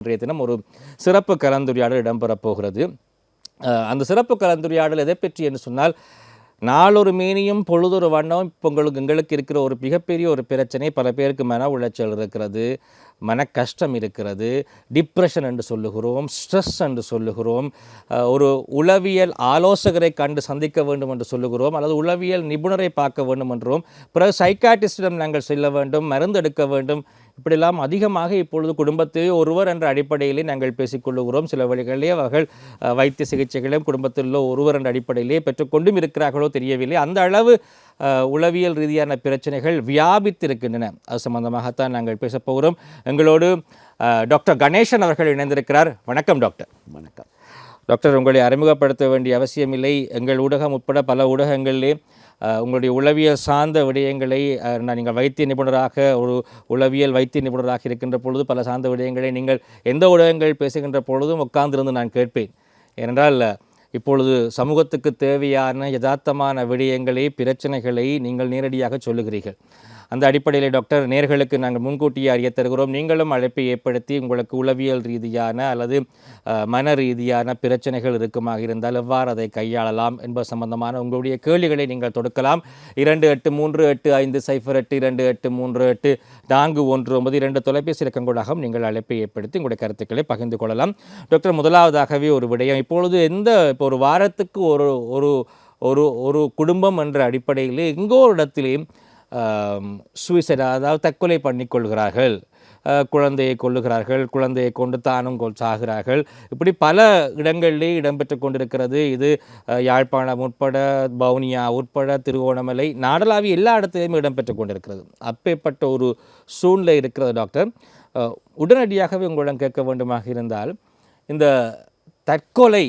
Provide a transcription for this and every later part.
இன்றைய தினம் ஒரு சிறப்பு கலந்துரையாடல் இடம்பெறப் போகிறது அந்த சிறப்பு கலந்துரையாடல் எதை பற்றி என்று சொன்னால் நாளொரு மீனியும் பொழுதொரு வண்ணம் இப்போ உங்களுக்கு எங்களுக்கு இருக்கிற ஒரு மிகப்பெரிய ஒரு பிரச்சனை பல பேருக்கு மன உளைச்சல் இருக்கிறது மன கஷ்டம் இருக்கிறது டிப்ரெஷன் என்று சொல்லுகிறோம் ஸ்ட்ரெஸ் என்று சொல்லுகிறோம் ஒரு உளவியல் ஆலோசகரை கண்டு சந்திக்க வேண்டும் என்று சொல்லுகிறோம் அல்லது உளவியல் நிபுணரை பார்க்க வேண்டும் என்றும் பிறகு சைக்காட்டிஸ்டிடம் நாங்கள் செல்ல வேண்டும் மருந்து எடுக்க வேண்டும் இப்படியெல்லாம் அதிகமாக இப்பொழுது குடும்பத்தில் ஒருவர் என்ற அடிப்படையிலே நாங்கள் பேசிக்கொள்ளுகிறோம். சில வழிகளிலே அவர்கள் வைத்திய சிகிச்சைகளையும் குடும்பத்தில் உள்ள ஒருவர் என்ற அடிப்படையிலே பெற்றுக்கொண்டும் இருக்கிறார்களோ தெரியவில்லை. அந்த அளவு உளவியல் ரீதியான பிரச்சனைகள் வியாபித்திருக்கின்றன. அது சம்பந்தமாகத்தான் நாங்கள் பேசப் போகிறோம். எங்களோடு டாக்டர் கணேசன் அவர்கள் இணைந்திருக்கிறார். வணக்கம் டாக்டர். வணக்கம். டாக்டர் உங்களை அறிமுகப்படுத்த வேண்டிய அவசியமில்லை. எங்கள் ஊடகம் உட்பட பல ஊடகங்களிலே உங்களுடைய உளவியல் சார்ந்த விடயங்களை நான் நீங்கள் வைத்திய நிபுணராக ஒரு உளவியல் வைத்திய நிபுணராக இருக்கின்ற பொழுது பல சார்ந்த விடயங்களை நீங்கள் எந்த ஊடகங்கள் பேசுகின்ற பொழுதும் உட்கார்ந்திருந்து நான் கேட்பேன். ஏனென்றால் இப்பொழுது சமூகத்துக்கு தேவையான யதார்த்தமான விடயங்களை பிரச்சனைகளை நீங்கள் நேரடியாக சொல்லுகிறீர்கள். அந்த அடிப்படையில் டாக்டர் நேர்களுக்கு நாங்கள் முன்கூட்டியே அறிய தருகிறோம். நீங்களும் அழைப்பை ஏற்படுத்தி உங்களுக்கு உளவியல் ரீதியான அல்லது மன ரீதியான பிரச்சனைகள் இருக்குமாக இருந்தால் எவ்வாறு அதை கையாளலாம் என்பது சம்பந்தமான உங்களுடைய கேள்விகளை நீங்கள் தொடுக்கலாம். இரண்டு எட்டு மூன்று எட்டு ஐந்து சைஃபர் எட்டு இரண்டு எட்டு மூன்று எட்டு நான்கு ஒன்று ஒன்பது இரண்டு தொலைபேசி இலக்கங்கூடாகவும் நீங்கள் அழைப்பை ஏற்படுத்தி உங்களுடைய கருத்துக்களை பகிர்ந்து கொள்ளலாம். டாக்டர் முதலாவதாகவே ஒரு விடயம். இப்பொழுது எந்த இப்போ ஒரு வாரத்துக்கு ஒரு ஒரு ஒரு ஒரு குடும்பம் என்ற அடிப்படையில் எங்கோ ஒரு சூசைட் அதாவது தற்கொலை பண்ணிக்கொள்கிறார்கள். குழந்தையை கொள்ளுகிறார்கள் குழந்தையை கொண்டு தானும் கொள் சாகிறார்கள். இப்படி பல இடங்களிலே இடம்பெற்று கொண்டிருக்கிறது. இது யாழ்ப்பாணம் உட்பட பவுனியா உட்பட திருவோணமலை நாடளாவிய எல்லா இடத்திலையும் இடம்பெற்று கொண்டிருக்கிறது. அப்பேற்பட்ட ஒரு சூழ்நிலை இருக்கிறது டாக்டர். உடனடியாகவே உங்களிடம் கேட்க வேண்டுமாக இருந்தால் இந்த தற்கொலை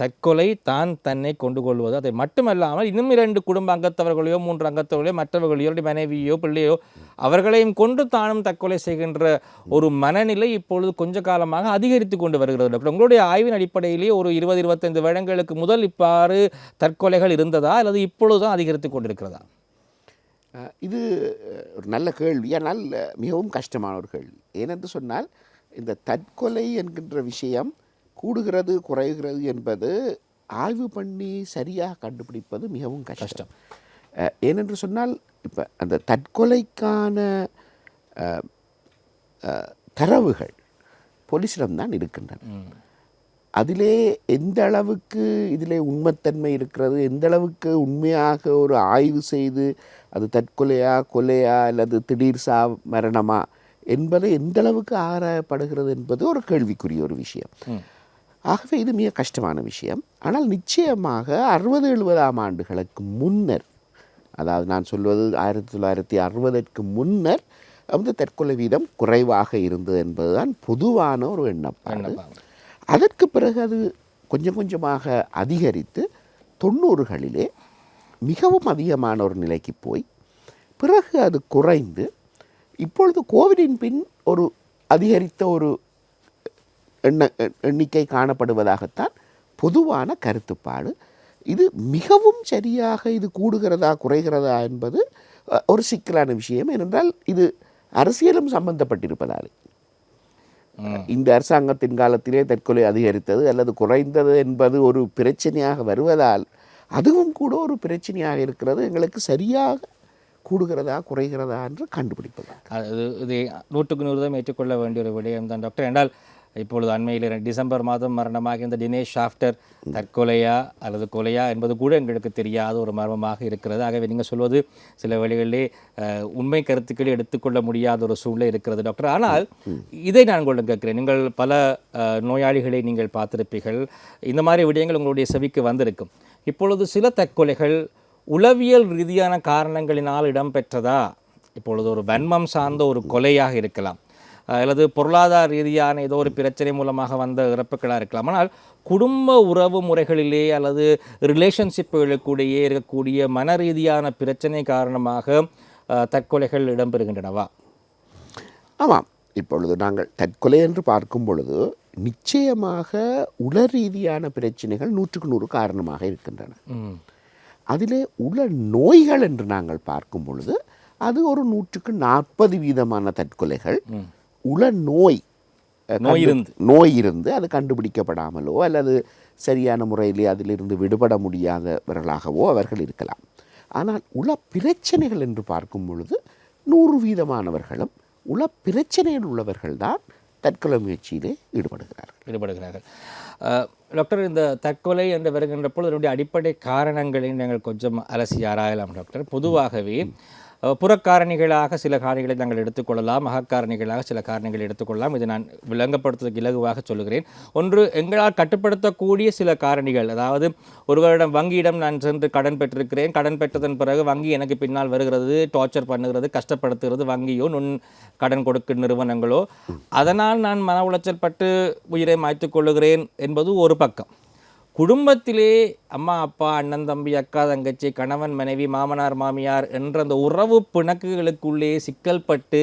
தற்கொலை தான் தன்னை கொண்டு கொள்வது அதை மட்டுமல்லாமல் இன்னும் இரண்டு குடும்ப அங்கத்தவர்களையோ மூன்று அங்கத்தவர்களையோ மற்றவர்களையோ மனைவியோ பிள்ளையோ அவர்களையும் கொண்டு தானும் தற்கொலை செய்கின்ற ஒரு மனநிலை இப்பொழுது கொஞ்ச காலமாக அதிகரித்து கொண்டு வருகிறது டாக்டர். உங்களுடைய ஆய்வின் அடிப்படையிலேயே ஒரு இருபது இருபத்தைந்து வருடங்களுக்கு முதல் இவ்வாறு தற்கொலைகள் இருந்ததா? அல்லது இப்பொழுதுதான் அதிகரித்து கொண்டிருக்கிறதா? இது ஒரு நல்ல கேள்வி. ஆனால் மிகவும் கஷ்டமான ஒரு கேள்வி. ஏனென்று சொன்னால் இந்த தற்கொலை என்கின்ற விஷயம் கூடுகிறது குறைகிறது என்பது ஆய்வு பண்ணி சரியாக கண்டுபிடிப்பது மிகவும் கஷ்டம். ஏனென்று சொன்னால் இப்போ அந்த தற்கொலைக்கான தரவுகள் போலீஸிடம்தான் இருக்கின்றன. அதிலே எந்த அளவுக்கு இதிலே உண்மைத்தன்மை இருக்கிறது எந்த அளவுக்கு உண்மையாக ஒரு ஆய்வு செய்து அது தற்கொலையா கொலையா அல்லது திடீர் சா மரணமா என்பது எந்த அளவுக்கு ஆராயப்படுகிறது என்பது ஒரு கேள்விக்குரிய ஒரு விஷயம். ஆகவே இது மிக கஷ்டமான விஷயம். ஆனால் நிச்சயமாக அறுபது எழுபதாம் ஆண்டுகளுக்கு முன்னர் அதாவது நான் சொல்வது ஆயிரத்தி தொள்ளாயிரத்தி அறுபதற்கு முன்னர் வந்து தற்கொலை வீதம் குறைவாக இருந்தது என்பதுதான் பொதுவான ஒரு எண்ணப்பாடு. அதற்கு பிறகு அது கொஞ்சம் கொஞ்சமாக அதிகரித்து தொண்ணூறுகளிலே மிகவும் அதிகமான ஒரு நிலைக்கு போய் பிறகு அது குறைந்து இப்பொழுது கோவிடின் பின் ஒரு அதிகரித்த ஒரு எண்ண எண்ணிக்கை காணப்படுவதாகத்தான் பொதுவான கருத்துப்பாடு. இது மிகவும் சரியாக இது கூடுகிறதா குறைகிறதா என்பது ஒரு சிக்கலான விஷயம். ஏனென்றால் இது அரசியலும் சம்பந்தப்பட்டிருப்பதால். இந்த அரசாங்கத்தின் காலத்திலே தற்கொலை அதிகரித்தது அல்லது குறைந்தது என்பது ஒரு பிரச்சனையாக வருவதால் அதுவும் கூட ஒரு பிரச்சனையாக இருக்கிறது. எங்களுக்கு சரியாக கூடுகிறதா குறைகிறதா என்று கண்டுபிடிப்பதா அது இது நூற்றுக்கு நூறு தான் ஏற்றுக்கொள்ள வேண்டிய ஒரு விடயம் தான் டாக்டர் என்றால் இப்பொழுது அண்மையில் டிசம்பர் மாதம் மரணமாக இந்த தினேஷ் ஷாஃப்டர் தற்கொலையா அல்லது கொலையா என்பது கூட எங்களுக்கு தெரியாத ஒரு மர்மமாக இருக்கிறது. ஆகவே நீங்கள் சொல்வது சில வழிகளிலே உண்மை கருத்துக்களை எடுத்துக்கொள்ள முடியாத ஒரு சூழ்நிலை இருக்கிறது டாக்டர். ஆனால் இதை நான் உங்களிடம் கேட்கிறேன். நீங்கள் பல நோயாளிகளை நீங்கள் பார்த்திருப்பீர்கள். இந்த மாதிரி விடயங்கள் உங்களுடைய செவிக்கு வந்திருக்கும். இப்பொழுது சில தற்கொலைகள் உளவியல் ரீதியான காரணங்களினால் இடம்பெற்றதா? இப்பொழுது ஒரு வன்மம் சார்ந்த ஒரு கொலையாக இருக்கலாம். அல்லது பொருளாதார ரீதியான ஏதோ ஒரு பிரச்சனை மூலமாக வந்த இறப்புகளாக இருக்கலாம். ஆனால் குடும்ப உறவு முறைகளிலே அல்லது ரிலேஷன்ஷிப்புகளுக்குடையே இருக்கக்கூடிய மன ரீதியான பிரச்சனை காரணமாக தற்கொலைகள் இடம்பெறுகின்றனவா? ஆமாம். இப்பொழுது நாங்கள் தற்கொலை என்று பார்க்கும் பொழுது நிச்சயமாக உள ரீதியான பிரச்சனைகள் நூற்றுக்கு நூறு காரணமாக இருக்கின்றன. அதிலே உள நோய்கள் என்று நாங்கள் பார்க்கும் பொழுது அது ஒரு நூற்றுக்கு நாற்பது வீதமான தற்கொலைகள். உள நோய் நோய் இருந்து. நோய் இருந்து அது கண்டுபிடிக்கப்படாமலோ அல்லது சரியான முறையிலே அதிலிருந்து விடுபட முடியாதவர்களாகவோ அவர்கள் இருக்கலாம். ஆனால் உள பிரச்சனைகள் என்று பார்க்கும் பொழுது நூறு வீதமானவர்களும் உள பிரச்சனையில் உள்ளவர்கள்தான் தற்கொலை முயற்சியிலே ஈடுபடுகிறார்கள். ஈடுபடுகிறார்கள். டாக்டர் இந்த தற்கொலை என்று வருகின்ற பொழுது அதனுடைய அடிப்படை காரணங்களை நாங்கள் கொஞ்சம் அலசி ஆராயலாம் டாக்டர் பொதுவாகவே புறக்காரணிகளாக சில காரணிகளை நாங்கள் எடுத்துக்கொள்ளலாம் அகக்காரணிகளாக சில காரணிகளை எடுத்துக்கொள்ளலாம். இதை நான் விளங்கப்படுத்துவதற்கு இலகுவாக சொல்லுகிறேன். ஒன்று எங்களால் கட்டுப்படுத்தக்கூடிய சில காரணிகள். அதாவது ஒருவரிடம் வங்கியிடம் நான் சென்று கடன் பெற்றிருக்கிறேன். கடன் பெற்றதன் பிறகு வங்கி எனக்கு பின்னால் வருகிறது டார்ச்சர் பண்ணுகிறது கஷ்டப்படுத்துகிறது. வங்கியோ நுண் கடன் கொடுக்கும் நிறுவனங்களோ. அதனால் நான் மன உளைச்சல் பட்டு உயிரை மாய்த்துக் கொள்ளுகிறேன் என்பது ஒரு பக்கம். குடும்பத்திலே அம்மா அப்பா அண்ணன் தம்பி அக்கா தங்கச்சி கணவன் மனைவி மாமனார் மாமியார் என்ற அந்த உறவு பிணக்குகளுக்குள்ளே சிக்கல்பட்டு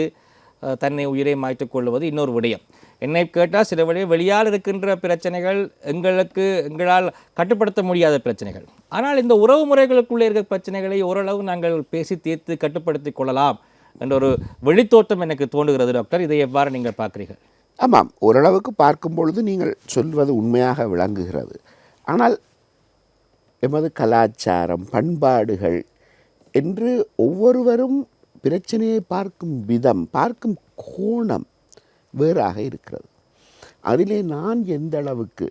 தன்னை உயிரை மாய்த்துக் கொள்வது இன்னொரு விடயம். என்னை கேட்டால் சில வழி வெளியால் இருக்கின்ற பிரச்சனைகள் எங்களுக்கு எங்களால் கட்டுப்படுத்த முடியாத பிரச்சனைகள். ஆனால் இந்த உறவு முறைகளுக்குள்ளே இருக்கிற பிரச்சனைகளை ஓரளவு நாங்கள் பேசி தீர்த்து கட்டுப்படுத்திக் கொள்ளலாம் என்ற ஒரு வெளித்தோட்டம் எனக்கு தோன்றுகிறது டாக்டர். இதை எவ்வாறு நீங்கள் பார்க்குறீர்கள்? ஆமாம். ஓரளவுக்கு பார்க்கும் பொழுது நீங்கள் சொல்வது உண்மையாக விளங்குகிறது. ஆனால் எமது கலாச்சாரம் பண்பாடுகள் என்று ஒவ்வொருவரும் பிரச்சனையை பார்க்கும் விதம் பார்க்கும் கோணம் வேறாக இருக்கிறது. அதிலே நான் எந்த அளவுக்கு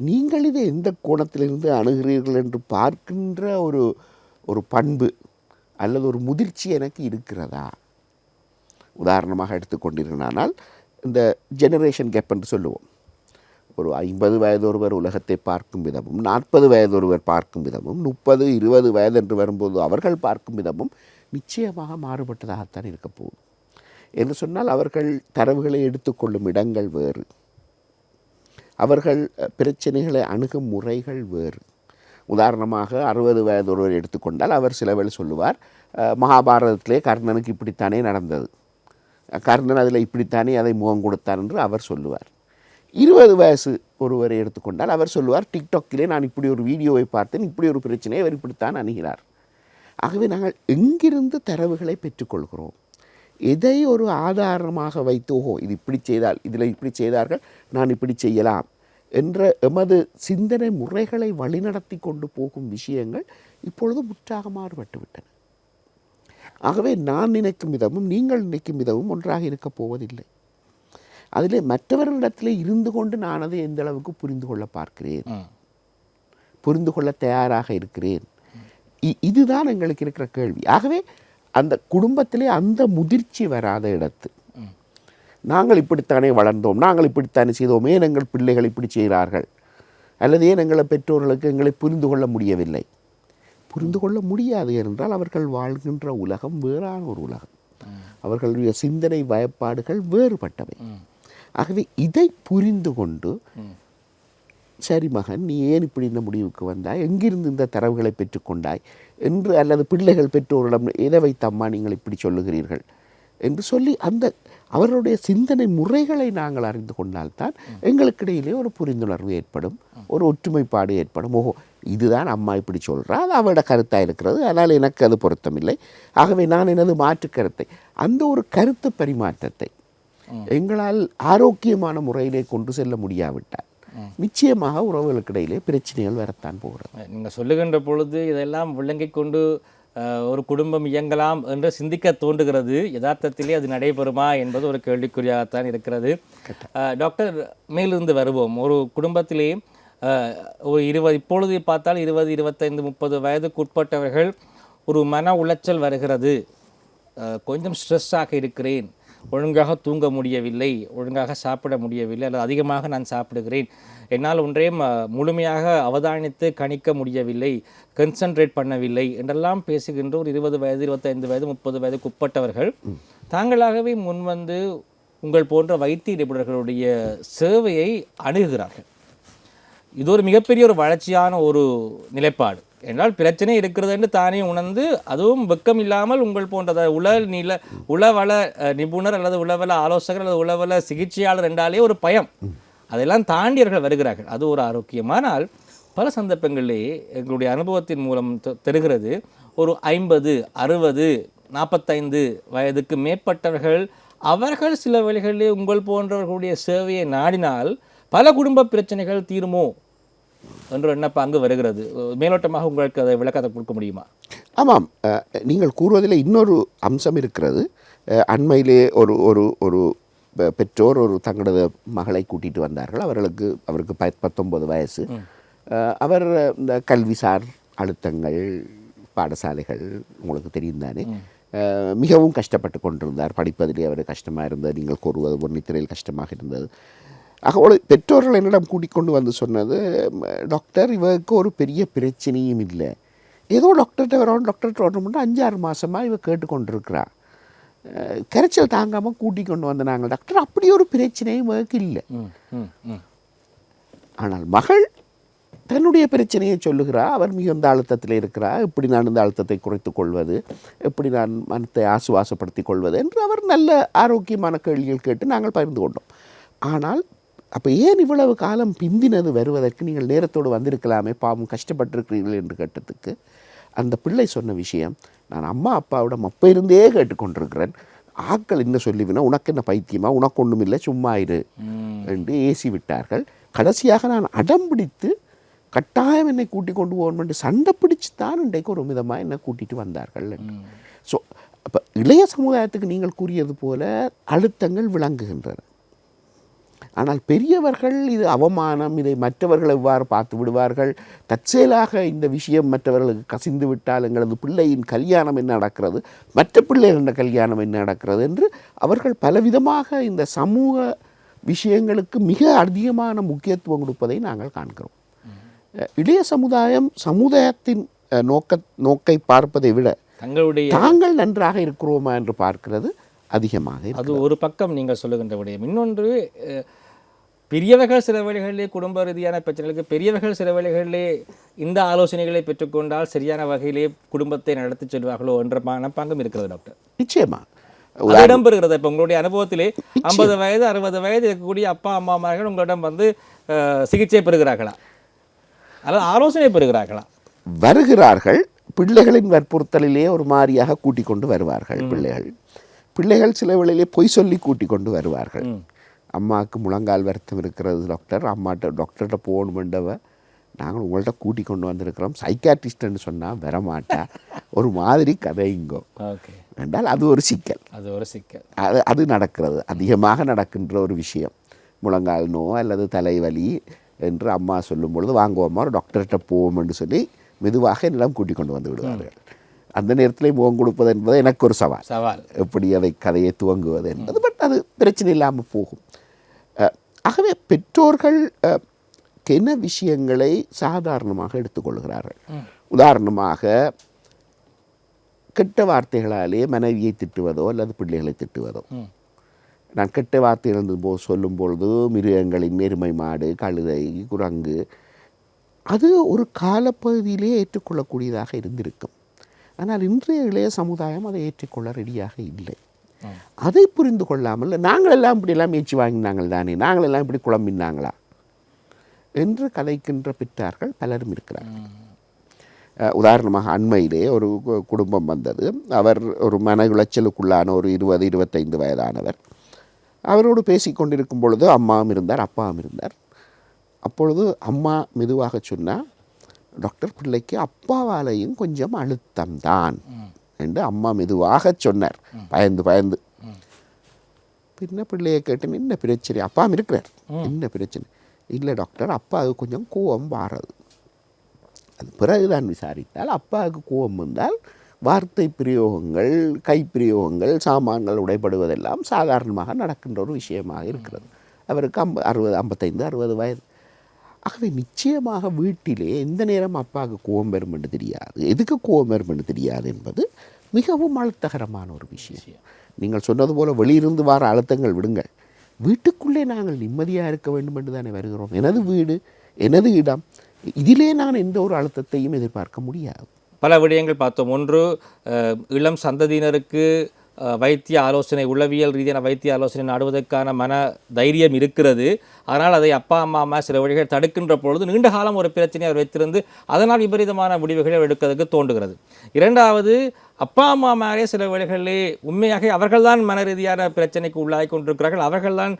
நீங்கள் இதை எந்த கோணத்திலிருந்து அணுகிறீர்கள் என்று பார்க்கின்ற ஒரு ஒரு பண்பு அல்லது ஒரு முதிர்ச்சி எனக்கு இருக்கிறதா? உதாரணமாக எடுத்துக்கொண்டிருந்தால் இந்த ஜெனரேஷன் கேப் என்று சொல்லுவோம். ஒரு ஐம்பது வயது ஒருவர் உலகத்தை பார்க்கும் விதமும் நாற்பது வயது ஒருவர் பார்க்கும் விதமும் முப்பது இருபது வயது என்று வரும்போது அவர்கள் பார்க்கும் விதமும் நிச்சயமாக மாறுபட்டதாகத்தான் இருக்க போகுது. என்று சொன்னால் அவர்கள் தரவுகளை எடுத்துக்கொள்ளும் இடங்கள் வேறு. அவர்கள் பிரச்சனைகளை அணுகும் முறைகள் வேறு. உதாரணமாக அறுபது வயது ஒருவர் எடுத்துக்கொண்டால் அவர் சில சொல்லுவார் மகாபாரதத்திலே கர்ணனுக்கு இப்படித்தானே நடந்தது. கர்ணன் அதில் இப்படித்தானே அதை முகம் கொடுத்தான் என்று அவர் சொல்லுவார். இருபது வயசு ஒருவரை எடுத்துக்கொண்டால் அவர் சொல்லுவார் டிக்டாக்கிலே நான் இப்படி ஒரு வீடியோவை பார்த்தேன் இப்படி ஒரு பிரச்சனையை அவர் இப்படித்தான் அணுகிறார். ஆகவே நாங்கள் எங்கிருந்து தரவுகளை பெற்றுக்கொள்கிறோம்? எதை ஒரு ஆதாரமாக வைத்து ஓஹோ இது இப்படி செய்தால் இதில் இப்படி செய்தார்கள் நான் இப்படி செய்யலாம் என்ற எமது சிந்தனை முறைகளை வழிநடத்தி கொண்டு போகும் விஷயங்கள் இப்பொழுது முற்றாக மாறுபட்டுவிட்டன ஆகவே நான் நினைக்கும் விதமும் நீங்கள் நினைக்கும் விதமும் ஒன்றாக இருக்கப் போவதில்லை. அதிலே மற்றவர்களிடத்திலே இருந்து கொண்டு நான் அதை எந்த அளவுக்கு புரிந்து கொள்ள பார்க்கிறேன். புரிந்து கொள்ள தயாராக இருக்கிறேன். இ- இதுதான் எங்களுக்கு இருக்கிற கேள்வி. ஆகவே அந்த குடும்பத்திலே அந்த முதிர்ச்சி வராத இடத்து. நாங்கள் இப்படித்தானே வளர்ந்தோம் நாங்கள் இப்படித்தானே செய்தோம் ஏன் எங்கள் பிள்ளைகள் இப்படி செய்கிறார்கள்? அல்லது ஏன் எங்களை பெற்றோர்களுக்கு எங்களை புரிந்து கொள்ள முடியவில்லை? புரிந்து கொள்ள முடியாது என்றால் அவர்கள் வாழ்கின்ற உலகம் வேறான ஒரு உலகம். அவர்களுடைய சிந்தனை பயப்பாடுகள் வேறுபட்டவை. ஆகவே இதை புரிந்து கொண்டு சரி மகன் நீ ஏன் இப்படி இந்த முடிவுக்கு வந்தாய்? எங்கிருந்து இந்த தரவுகளை பெற்றுக்கொண்டாய் என்று அல்லது பிள்ளைகள் பெற்றோரிடம் எதை வைத்தம்மா நீங்கள் இப்படி சொல்லுகிறீர்கள்? என்று சொல்லி அந்த அவர்களுடைய சிந்தனை முறைகளை நாங்கள் அறிந்து கொண்டால்தான் எங்களுக்கிடையிலே ஒரு புரிந்துணர்வு ஏற்படும் ஒரு ஒற்றுமைப்பாடு ஏற்படும். ஓஹோ இதுதான் அம்மா இப்படி சொல்கிறா அது அவளோட கருத்தாக இருக்கிறது அதனால் எனக்கு அது பொருத்தமில்லை. ஆகவே நான் எனது மாற்று கருத்தை அந்த ஒரு கருத்து பரிமாற்றத்தை எங்களால் ஆரோக்கியமான முறையிலே கொண்டு செல்ல முடியாவிட்டால் நிச்சயமாக உறவுகளுக்கிடையிலே பிரச்சனைகள் வரத்தான் போகிறது. நீங்கள் சொல்லுகின்ற பொழுது இதெல்லாம் விளங்கிக் கொண்டு ஒரு குடும்பம் இயங்கலாம் என்று சிந்திக்க தோன்றுகிறது. யதார்த்தத்திலே அது நடைபெறுமா என்பது ஒரு கேள்விக்குறியாகத்தான் இருக்கிறது. டாக்டர் மேலிருந்து வருவோம். ஒரு குடும்பத்திலே ஒரு இருபது இப்பொழுது பார்த்தால் இருபது இருபத்தைந்து முப்பது வயதுக்கு உட்பட்டவர்கள் ஒரு மன உளைச்சல் வருகிறது. கொஞ்சம் ஸ்ட்ரெஸ்ஸாக இருக்கிறேன். ஒழுங்காக தூங்க முடியவில்லை ஒழுங்காக சாப்பிட முடியவில்லை அல்லது அதிகமாக நான் சாப்பிடுகிறேன். என்னால் ஒன்றையும் அஹ், முழுமையாக அவதானித்து கணிக்க முடியவில்லை கன்சன்ட்ரேட் பண்ணவில்லை என்றெல்லாம் பேசுகின்ற ஒரு இருபது வயது இருபத்தைந்து வயது முப்பது வயதுக்கு உட்பட்டவர்கள் தாங்களாகவே முன்வந்து உங்கள் போன்ற வைத்திய நிபுணர்களுடைய சேவையை அணுகுகிறார்கள். இது ஒரு மிகப்பெரிய ஒரு வளர்ச்சியான ஒரு நிலைப்பாடு. என்றால் பிரச்சனை இருக்கிறது என்று தானே உணர்ந்து அதுவும் வெக்கம் இல்லாமல் உங்கள் போன்ற உள நில உளவள நிபுணர் அல்லது உளவள ஆலோசகர் அல்லது உளவள சிகிச்சையாளர் என்றாலே ஒரு பயம். அதெல்லாம் தாண்டியவர்கள் வருகிறார்கள். அது ஒரு ஆரோக்கியமானால் பல சந்தர்ப்பங்களிலே எங்களுடைய அனுபவத்தின் மூலம் தெ- தெரிகிறது. ஒரு ஐம்பது அறுபது நாற்பத்தைந்து வயதுக்கு மேற்பட்டவர்கள் அவர்கள் சில வழிகளிலே உங்கள் போன்றவர்களுடைய சேவையை நாடினால் பல குடும்ப பிரச்சனைகள் தீருமோ? என்ற எண்ணப்ப அங்கு வருகிறது? மேலோட்டமாக உங்களுக்கு அதை விளக்கத்தை கொடுக்க முடியுமா? ஆமாம். நீங்கள் கூறுவதில் இன்னொரு அம்சம் இருக்கிறது. அண்மையிலே ஒரு ஒரு ஒரு பெற்றோர் ஒரு தங்களது மகளை கூட்டிட்டு வந்தார்கள். அவர்களுக்கு அவருக்கு ப பத்தொன்பது வயசு. அவர் இந்த கல்விசார் அழுத்தங்கள் பாடசாலைகள் உங்களுக்கு தெரியும் தானே. மிகவும் கஷ்டப்பட்டு கொண்டிருந்தார். படிப்பதிலே அவர் கஷ்டமாக இருந்தது. நீங்கள் கூறுவது ஒரு நித்திரையில் கஷ்டமாக இருந்தது. ஒரு பெற்றோர்கள் என்னிடம் கூட்டிக் கொண்டு வந்து சொன்னது "ம, டாக்டர் இவருக்கு ஒரு பெரிய பிரச்சனையும் இல்லை. ஏதோ டாக்டர்கிட்ட வரணும் டாக்டர்கிட்ட வரணும்னு அஞ்சாறு மாதமாக இவ கேட்டுக்கொண்டிருக்கிறா. கரைச்சல் தாங்காமல் கூட்டிக் கொண்டு வந்து நாங்கள் டாக்டர் அப்படி ஒரு பிரச்சனையும் இவருக்கு இல்லை. ஆனால் மகள் தன்னுடைய பிரச்சனையை சொல்லுகிறா. அவர் மிகுந்த அழுத்தத்தில் இருக்கிறா. எப்படி நான் இந்த அழுத்தத்தை குறைத்துக் கொள்வது எப்படி நான் மனத்தை ஆசுவாசப்படுத்திக் கொள்வது என்று அவர் நல்ல ஆரோக்கியமான கேள்விகள் கேட்டு நாங்கள் பகிர்ந்து கொண்டோம். ஆனால் அப்போ ஏன் இவ்வளவு காலம் பிந்தினது வருவதற்கு நீங்கள் நேரத்தோடு வந்திருக்கலாமே? பாவம் கஷ்டப்பட்டிருக்கிறீர்கள் என்று கேட்டதுக்கு அந்த பிள்ளை சொன்ன விஷயம் நான் அம்மா அப்பாவிடம் அப்போ இருந்தே கேட்டுக்கொண்டிருக்கிறேன். ஆக்கள் என்ன சொல்லிவினா உனக்கு என்ன பைத்தியமா? உனக்கு ஒன்றும் இல்லை சும்மா இரு. என்று ஏசி விட்டார்கள் கடைசியாக நான் அடம் பிடித்து கட்டாயம் என்னை கூட்டிக் கொண்டு போகணும் என்று சண்டை பிடிச்சு தான் இன்றைக்கு ஒரு விதமாக என்னை கூட்டிட்டு வந்தார்கள் ஸோ அப்போ இளைய சமுதாயத்துக்கு நீங்கள் கூறியது போல அழுத்தங்கள் விளங்குகின்றன. ஆனால் பெரியவர்கள் இது அவமானம் இதை மற்றவர்கள் எவ்வாறு பார்த்து விடுவார்கள்? தற்செயலாக இந்த விஷயம் மற்றவர்களுக்கு கசிந்து விட்டால் எங்களது பிள்ளையின் கல்யாணம் என்ன நடக்கிறது? மற்ற பிள்ளைகளின் கல்யாணம் என்ன நடக்கிறது? என்று அவர்கள் பலவிதமாக இந்த சமூக விஷயங்களுக்கு மிக அதிகமான முக்கியத்துவம் கொடுப்பதை நாங்கள் காண்கிறோம். இளைய சமுதாயம் சமுதாயத்தின் நோக்க நோக்கை பார்ப்பதை விட தங்களுடைய தாங்கள் நன்றாக இருக்கிறோமா என்று பார்க்கிறது அதிகமாக. அது ஒரு பக்கம் நீங்கள் சொல்லுகின்ற விடயம். இன்னொன்று பெரியவர்கள் சில வேளைகளிலே குடும்ப ரீதியான பிரச்சனைகளுக்கு பெரியவர்கள் சில வேளைகளிலே இந்த ஆலோசனைகளை பெற்றுக்கொண்டால் சரியான வகையிலே குடும்பத்தை நடத்தி செல்வார்களோ என்ற மனப்பாங்கம் இருக்கிறது டாக்டர். நிச்சயமா. இடம்பெறுகிறது. இப்போ உங்களுடைய அனுபவத்திலே ஐம்பது வயது அறுபது வயது இருக்கக்கூடிய அப்பா அம்மாமார்கள் உங்களிடம் வந்து சிகிச்சை பெறுகிறார்களா? அல்லது ஆலோசனை பெறுகிறார்களா? வருகிறார்கள். பிள்ளைகளின் வற்புறுத்தலிலே ஒரு மாதிரியாக கூட்டிக் கொண்டு வருவார்கள் பிள்ளைகள். பிள்ளைகள் சில வேளையிலே பொய் சொல்லி கூட்டிக் கொண்டு வருவார்கள் அம்மாவுக்கு முழங்கால் வருத்தம் இருக்கிறது டாக்டர் அம்மாட்ட டாக்டர்கிட்ட போகணுமெண்டவ நாங்கள் உங்கள்கிட்ட கூட்டிக் கொண்டு வந்திருக்கிறோம். சைக்காட்ரிஸ்ட்னு சொன்னால் வரமாட்டா. ஒரு மாதிரி கதைங்கோ ஓகே என்றால் அது ஒரு சிக்கல். அது ஒரு சிக்கல். அது அது நடக்கிறது. அதிகமாக நடக்கின்ற ஒரு விஷயம். முழங்கால் நோ அல்லது தலைவலி என்று அம்மா சொல்லும் பொழுது வாங்குவோம்மா ஒரு டாக்டர்கிட்ட போவோம் என்று சொல்லி மெதுவாக என்னிடம் கூட்டிக் கொண்டு வந்து விடுவார்கள். அந்த நேரத்தில் முகம் கொடுப்பது என்பது எனக்கு ஒரு சவால். சவால். எப்படி அதை கதையை துவங்குவது என்பது. அது பிரச்சனை இல்லாமல் போகும். ஆகவே பெற்றோர்கள் கென விஷயங்களை சாதாரணமாக எடுத்துக்கொள்கிறார்கள். உதாரணமாக கெட்ட வார்த்தைகளாலே மனைவியை திட்டுவதோ அல்லது பிள்ளைகளை திட்டுவதோ. நான் கெட்ட வார்த்தைகள் போ சொல்லும் பொழுது மிருகங்களின் எருமை மாடு கழுதை குரங்கு அது ஒரு காலப்பகுதியிலே ஏற்றுக்கொள்ளக்கூடியதாக இருந்திருக்கும். ஆனால் இன்றைய இளைய சமுதாயம் அதை ஏற்றுக்கொள்ள ரெடியாக இல்லை. அதை புரிந்து கொள்ளாமல் நாங்கள் எல்லாம் இப்படியெல்லாம் ஏச்சு வாங்கினாங்கள் தானே நாங்கள் எல்லாம் இப்படி குழம்பினாங்களா? என்று கதைக்கின்ற பெற்றார்கள் பலரும் இருக்கிறார்கள். உதாரணமாக அண்மையிலே ஒரு குடும்பம் வந்தது. அவர் ஒரு மன உளைச்சலுக்குள்ளான ஒரு இருபது இருபத்தைந்து வயதானவர். அவரோடு பேசிக் கொண்டிருக்கும் பொழுது அம்மாவும் இருந்தார் அப்பாவும் இருந்தார். அப்பொழுது அம்மா மெதுவாக சொன்னா டாக்டர் பிள்ளைக்கு அப்பாவாலையும் கொஞ்சம் அழுத்தம்தான். என்று அம்மா மெதுவாக சொன்னார். பயந்து பயந்து. பின்ன பிள்ளையை கேட்டு என்ன பிரச்சனை? அப்பாவும் இருக்கிறார். என்ன பிரச்சனை? இல்லை டாக்டர் அப்பாவுக்கு கொஞ்சம் கோவம் வாரது. அது பிறகுதான் விசாரித்தால் அப்பாவுக்கு கோபம் வந்தால் வார்த்தை பிரயோகங்கள் கைப்பிரயோகங்கள் சாமான்கள் உடைபடுவதெல்லாம் சாதாரணமாக நடக்கின்ற ஒரு விஷயமாக இருக்கிறது. அவருக்கு அம்ப அறுபது ஐம்பத்தைந்து அறுபது வயது. ஆகவே நிச்சயமாக வீட்டிலே எந்த நேரம் அப்பாவுக்கு கோபம் வரும் என்று தெரியாது. எதுக்கு கோபம் வரும் என்று தெரியாது என்பது மிகவும் அழுத்தகரமான ஒரு விஷயம். நீங்கள் சொன்னது போல வெளியிருந்து வர அழுத்தங்கள் விடுங்கள். வீட்டுக்குள்ளே நாங்கள் நிம்மதியாக இருக்க வேண்டும் என்று தானே வருகிறோம். எனது வீடு எனது இடம் இதிலே நான் எந்த ஒரு அழுத்தத்தையும் எதிர்பார்க்க முடியாது. பல விடயங்கள் பார்த்தோம். ஒன்று இளம் சந்ததியினருக்கு வைத்திய ஆலோசனை உளவியல் ரீதியான வைத்திய ஆலோசனை நாடுவதற்கான மன தைரியம் இருக்கிறது. அதனால் அதை அப்பா அம்மா அம்மா சில வழிகள் தடுக்கின்ற பொழுது நீண்ட காலம் ஒரு பிரச்சனையை அவர் வைத்திருந்து அதனால் விபரீதமான முடிவுகளை அவர் எடுக்கிறதுக்கு தோன்றுகிறது. இரண்டாவது அப்பா அம்மா மேலே சில வேளைகளிலே உண்மையாக அவர்கள்தான் மன ரீதியான பிரச்சனைக்கு உள்ளாகி கொண்டிருக்கிறார்கள். அவர்கள்தான்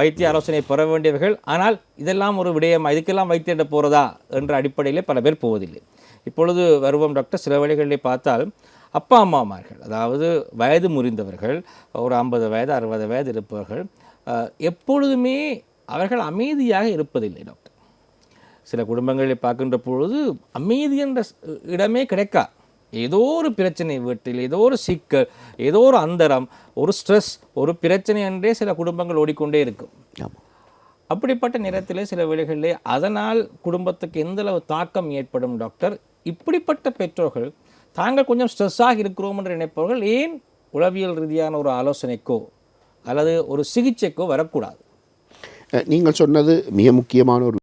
வைத்திய ஆலோசனை பெற வேண்டியவர்கள். ஆனால் இதெல்லாம் ஒரு விடயம்? இதுக்கெல்லாம் வைத்தியிட போகிறதா என்ற அடிப்படையிலே பல பேர் போவதில்லை. இப்பொழுது வருவோம் டாக்டர். சில வேளைகளிலே பார்த்தால் அப்பா அம்மாமார்கள் அதாவது வயது முறிந்தவர்கள் ஒரு ஐம்பது வயது அறுபது வயது இருப்பவர்கள் எப்பொழுதுமே அவர்கள் அமைதியாக இருப்பதில்லை டாக்டர் சில குடும்பங்களில் பார்க்கின்ற பொழுது அமைதி என்ற இடமே கிடைக்கா. ஏதோ ஒரு பிரச்சனை வீட்டில் ஏதோ ஒரு சிக்கல் ஏதோ ஒரு அந்தரம் ஒரு ஸ்ட்ரெஸ் ஒரு பிரச்சனை என்றே சில குடும்பங்கள் ஓடிக்கொண்டே இருக்கும். அப்படிப்பட்ட நேரத்திலே சில வேளைகளிலே அதனால் குடும்பத்துக்கு எந்த அளவு தாக்கம் ஏற்படும் டாக்டர் இப்படிப்பட்ட பெற்றோர்கள் தாங்கள் கொஞ்சம் ஸ்ட்ரெஸ்ஸாக இருக்கிறோம் என்று நினைப்பவர்கள் ஏன் உளவியல் ரீதியான ஒரு ஆலோசனைக்கோ அல்லது ஒரு சிகிச்சைக்கோ வரக்கூடாது? நீங்கள் சொன்னது மிக முக்கியமான ஒரு